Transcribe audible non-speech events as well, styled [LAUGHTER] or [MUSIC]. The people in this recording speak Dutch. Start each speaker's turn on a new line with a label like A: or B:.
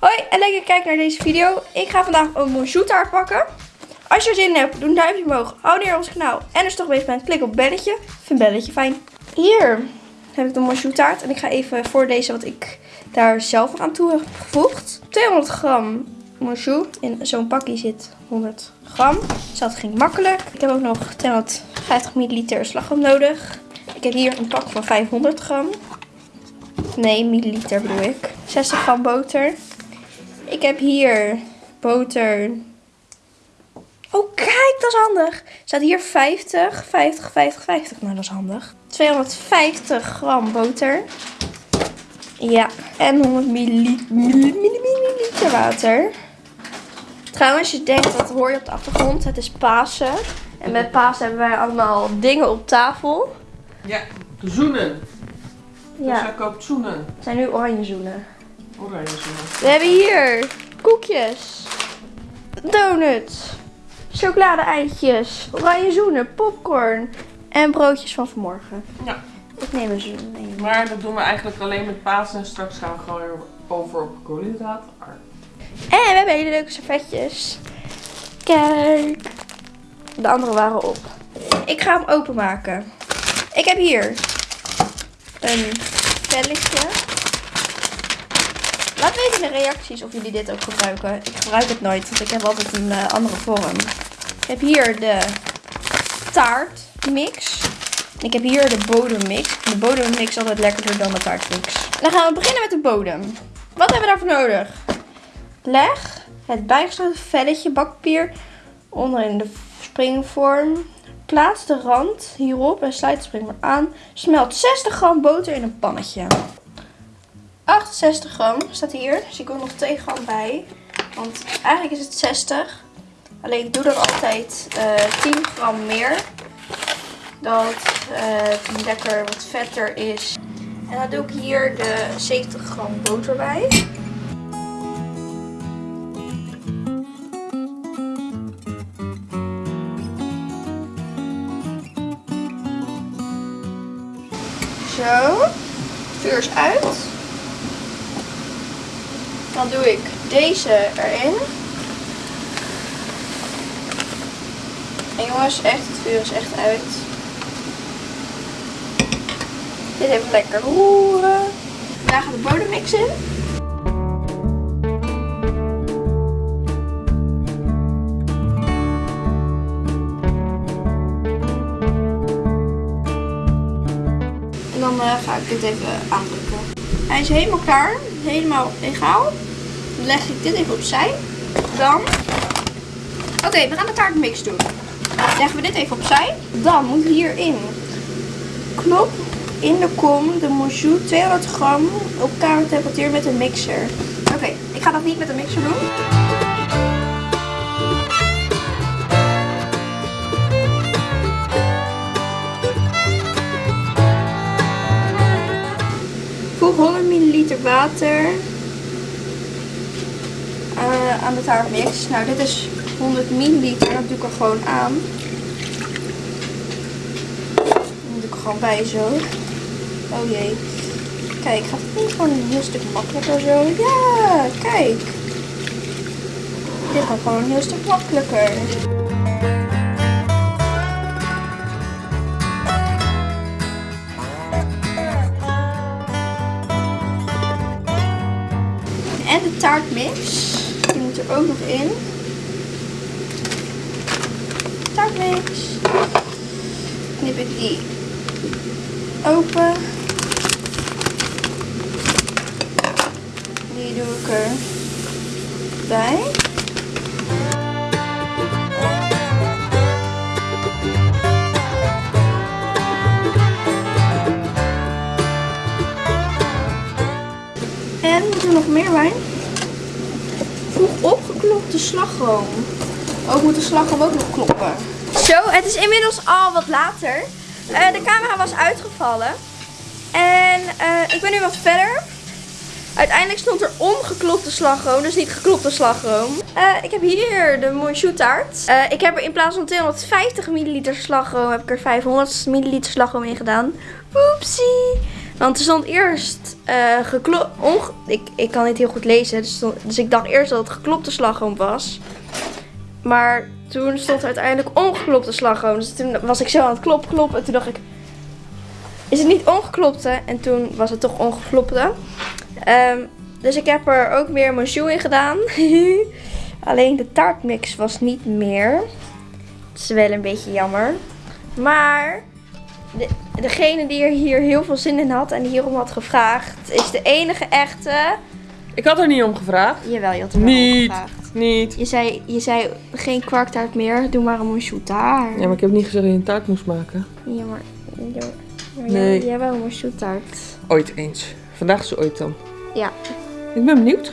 A: Hoi en lekker kijken naar deze video. Ik ga vandaag een bonjour taart pakken. Als je er zin in hebt, doe een duimpje omhoog. Abonneer op ons kanaal. En als je toch bezig bent, klik op belletje. Vind belletje fijn. Hier heb ik de bonjour taart. En ik ga even voorlezen wat ik daar zelf aan toe heb gevoegd. 200 gram bonjour. In zo'n pakje zit 100 gram. Dus dat ging makkelijk. Ik heb ook nog 250 milliliter slagroom nodig. Ik heb hier een pak van 500 gram. Nee, milliliter bedoel ik. 60 gram boter. Ik heb hier boter. Oh, kijk, dat is handig. Er staat hier 50, 50, 50, 50. Nou, dat is handig. 250 gram boter. Ja, en 100 milliliter water. Trouwens, je denkt, dat hoor je op de achtergrond. Het is Pasen. En met Pasen hebben wij allemaal dingen op tafel.
B: Ja, zoenen.
A: Ja,
B: Dus hij koopt zoenen.
A: het zijn nu oranje zoenen.
B: Oranje.
A: We hebben hier koekjes, donuts, chocolade-eitjes, oranje zoenen, popcorn en broodjes van vanmorgen.
B: Ja.
A: Ik neem een zoen. mee.
B: Maar dat doen we eigenlijk alleen met Pasen. En straks gaan we gewoon weer over op koolhydraten.
A: En we hebben hele leuke servetjes. Kijk. De andere waren op. Ik ga hem openmaken. Ik heb hier een velletje. Laat weten in de reacties of jullie dit ook gebruiken. Ik gebruik het nooit, want ik heb altijd een eh, andere vorm. Ik heb hier de taartmix. Ik heb hier de bodemmix. De bodemmix is altijd lekkerder dan de taartmix. Dan gaan we beginnen met de bodem. Wat hebben we daarvoor nodig? Leg het bijgesloten velletje bakpapier onder in de springvorm. Plaats de rand hierop en sluit de springvorm aan. Smelt 60 gram boter in een pannetje. 68 gram staat hier. Dus ik ook nog 2 gram bij. Want eigenlijk is het 60. Alleen ik doe er altijd eh 10 gram meer. Dat eh, lekker wat vetter is. En dan doe ik hier de 70 gram boter bij. Zo. Vuur is uit. Dan doe ik deze erin. En jongens, echt, het vuur is echt uit. Dit even lekker roeren. Daar gaat de bodemmix in. En dan eh, ga ik dit even aandrukken. Hij is helemaal klaar. Helemaal egaal. Leg ik dit even opzij. Dan... Oké, we gaan de taartmix doen. Leggen we dit even opzij. Dan moet hierin knop in de kom de moussou 200 gram op kamertemperatuur met een mixer. Oké, ik ga dat niet met een mixer doen. Voeg 100 milliliter water de taartmix. Nou, dit is 100 milliliter. Dat doe ik er gewoon aan. Dan doe ik er gewoon bij zo. Oh jee. Kijk, gaat het gewoon een heel stuk makkelijker zo? Ja, kijk. Dit gaat gewoon een heel stuk makkelijker. En de taartmix. Er ook nog in. Taartmix. Knip ik die open. Die doe ik er bij. En moet er nog meer bij? Opgeklopte slagroom. Ook moet de slagroom ook nog kloppen. Zo, het is inmiddels al wat later. Eh, de camera was uitgevallen. En eh, ik ben nu wat verder. Uiteindelijk stond er ongeklopte slagroom, dus niet geklopte slagroom. Eh, ik heb hier de Monchou ik heb er in plaats van 250 milliliter slagroom, heb ik er 500 milliliter slagroom in gedaan. Oepsie. Want er stond eerst eh geklo- onge- ik, ik kan niet heel goed lezen, dus, dus ik dacht eerst dat het geklopte slagroom was. Maar toen stond er uiteindelijk ongeklopte slagroom. Dus toen was ik zo aan het klop, klop. En toen dacht ik, is het niet ongeklopte? En toen was het toch ongeklopte. Ehm, dus ik heb er ook meer monchou in gedaan. [LAUGHS] Alleen de taartmix was niet meer. Het is wel een beetje jammer. Maar degene die er hier heel veel zin in had en hierom had gevraagd, is de enige echte.
B: Ik had er niet om gevraagd.
A: Jawel, je had er om
B: Niet.
A: gevraagd.
B: Niet.
A: Je zei, je zei geen kwarktaart meer, doe maar een monchou taart.
B: Ja, maar ik heb niet gezegd dat je een taart moest maken.
A: Ja, maar, ja, maar
B: Nee.
A: jij, jij wel een monchou taart.
B: Ooit eens. Vandaag is ooit dan.
A: Ja.
B: Ik ben benieuwd.